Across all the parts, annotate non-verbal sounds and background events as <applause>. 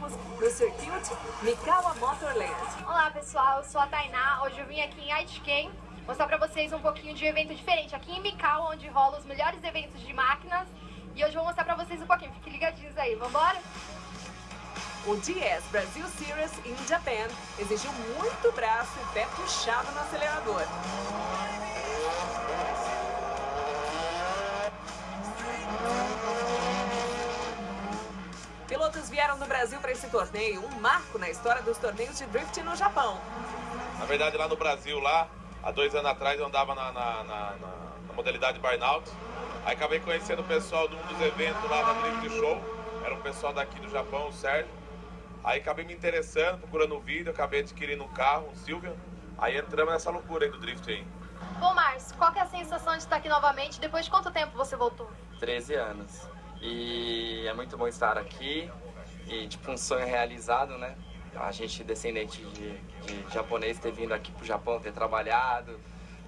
tempos no Circuit Mikawa Motorland. Olá pessoal, eu sou a Tainá, hoje eu vim aqui em Aitken mostrar pra vocês um pouquinho de evento diferente. Aqui em Mikawa, onde rola os melhores eventos de máquinas. E hoje eu vou mostrar pra vocês um pouquinho, fiquem ligadinhos aí, vambora? O DS Brasil Series in Japan exigiu muito braço e pé puxado no acelerador. Pilotos vieram do Brasil para esse torneio, um marco na história dos torneios de drift no Japão. Na verdade, lá no Brasil, lá, há dois anos atrás, eu andava na, na, na, na modalidade Burnout. Aí acabei conhecendo o pessoal de um dos eventos lá da Drift Show. Era um pessoal daqui do Japão, o Sérgio. Aí acabei me interessando, procurando um vídeo, acabei adquirindo um carro, um Silvia. Aí entramos nessa loucura aí do drift aí. Bom, Márcio, qual é a sensação de estar aqui novamente? Depois de quanto tempo você voltou? 13 anos. E é muito bom estar aqui. E tipo um sonho realizado, né? A gente descendente de, de japonês ter vindo aqui pro Japão, ter trabalhado,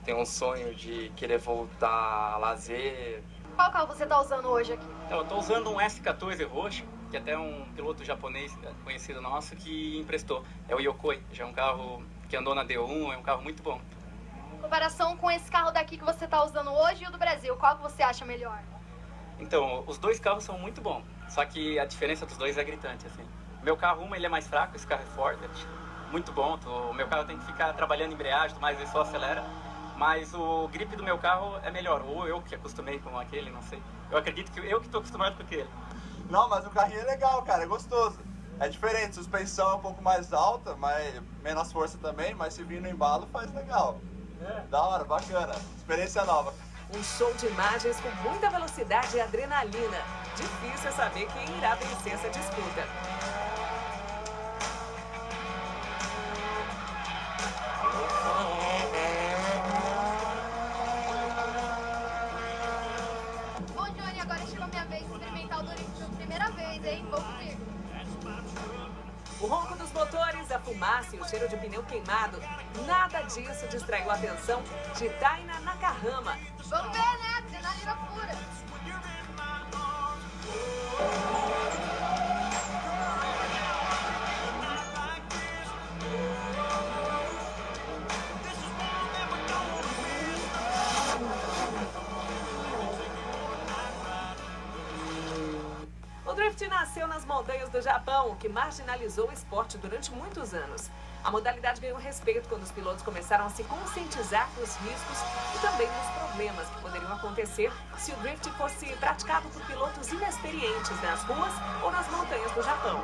tem um sonho de querer voltar a lazer. Qual carro você está usando hoje aqui? Então, eu estou usando um S14 roxo, que até um piloto japonês conhecido nosso que emprestou. É o Yokoi, já é um carro que andou na D1, é um carro muito bom. Em comparação com esse carro daqui que você está usando hoje e o do Brasil, qual que você acha melhor? Então, os dois carros são muito bons, só que a diferença dos dois é gritante, assim. Meu carro, uma, ele é mais fraco, esse carro é forte, muito bom. O meu carro tem que ficar trabalhando embreagem, mas ele só acelera. Mas o grip do meu carro é melhor, ou eu que acostumei com aquele, não sei. Eu acredito que eu que estou acostumado com aquele. Não, mas o carrinho é legal, cara, é gostoso. É diferente, suspensão é um pouco mais alta, mas menos força também, mas se vir no embalo faz legal. É. Da hora, bacana. Experiência nova. Um show de imagens com muita velocidade e adrenalina. Difícil é saber quem irá vencer essa disputa. Bom, Johnny, agora chegou minha vez de experimentar o Doritos pela primeira vez, hein? Vamos ver. O ronco dos motores, a fumaça e o cheiro de pneu queimado, nada disso distraiu a atenção de Taina Nakahama. Vamos ver, né? Adrenalina pura. O drift nasceu nas montanhas do Japão, que marginalizou o esporte durante muitos anos. A modalidade ganhou respeito quando os pilotos começaram a se conscientizar dos riscos e também dos problemas que poderiam acontecer se o drift fosse praticado por pilotos inexperientes nas ruas ou nas montanhas do Japão.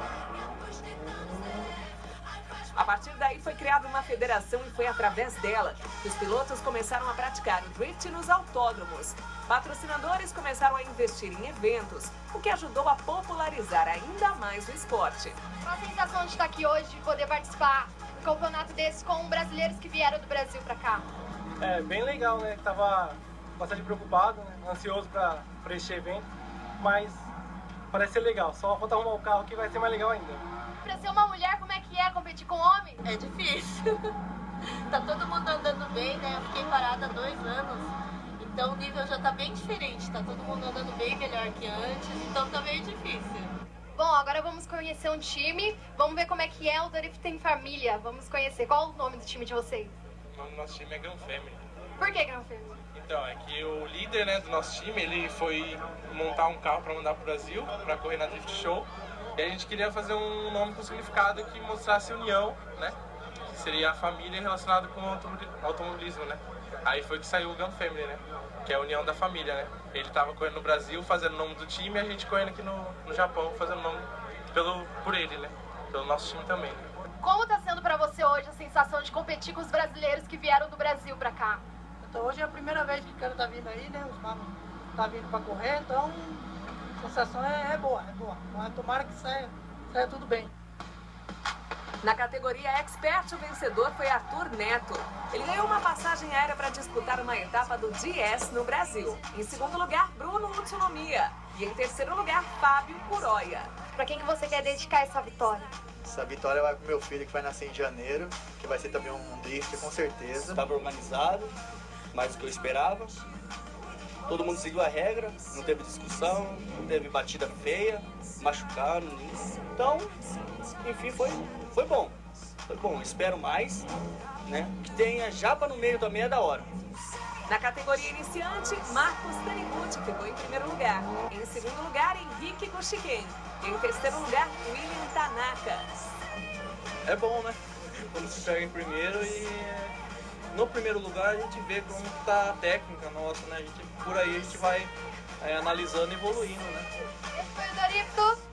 A partir daí foi criada uma federação e foi através dela que os pilotos começaram a praticar o drift nos autódromos. Patrocinadores começaram a investir em eventos, o que ajudou a popularizar ainda mais o esporte. Qual a sensação de estar aqui hoje, de poder participar de um campeonato desse com brasileiros que vieram do Brasil pra cá? É bem legal, né? Tava bastante preocupado, né? ansioso pra, pra este evento, mas parece ser legal. Só falta arrumar o carro que vai ser mais legal ainda. Pra ser uma mulher, como é que é? É difícil. <laughs> tá todo mundo andando bem, né? Eu fiquei parada há dois anos. Então o nível já tá bem diferente. Tá todo mundo andando bem melhor que antes. Então tá meio difícil. Bom, agora vamos conhecer um time. Vamos ver como é que é o Drift em Família. Vamos conhecer. Qual o nome do time de vocês? O nome do nosso time é Grand Family. Por que Gran Family? Então, é que o líder né, do nosso time, ele foi montar um carro para mandar pro Brasil, para correr na Drift Show. E a gente queria fazer um nome com significado que mostrasse união, né? Que seria a família relacionada com o automobilismo, né? Aí foi que saiu o Gun Family, né? Que é a união da família, né? Ele tava correndo no Brasil, fazendo o nome do time, e a gente correndo aqui no, no Japão, fazendo o nome pelo, por ele, né? Pelo nosso time também. Como tá sendo pra você hoje a sensação de competir com os brasileiros que vieram do Brasil pra cá? Então hoje é a primeira vez que o cara tá vindo aí, né? Os carros tá vindo pra correr, então a sensação é, é boa, é boa. Mas tomara que saia, saia tudo bem. Na categoria Expert, o vencedor foi Arthur Neto. Ele ganhou uma passagem aérea para disputar uma etapa do DS no Brasil. Em segundo lugar, Bruno Utsunomiya. E em terceiro lugar, Fábio Curoia. Pra quem que você quer dedicar essa vitória? Essa vitória vai pro meu filho que vai nascer em janeiro, que vai ser também um drift com certeza. Estava organizado, mais do que eu esperava. Todo mundo seguiu a regra, não teve discussão, não teve batida feia, machucaram nisso. Então, enfim, foi, foi bom. Foi bom, espero mais, né? Que tenha japa no meio também é da hora. Na categoria iniciante, Marcos Taniguchi ficou em primeiro lugar. Em segundo lugar, Henrique Goshiken. Em terceiro lugar, William Tanaka. É bom, né? Quando se pega em primeiro e no primeiro lugar a gente vê como está a técnica nossa, né? A gente, por aí a gente vai é, analisando e evoluindo, né? Esse foi o.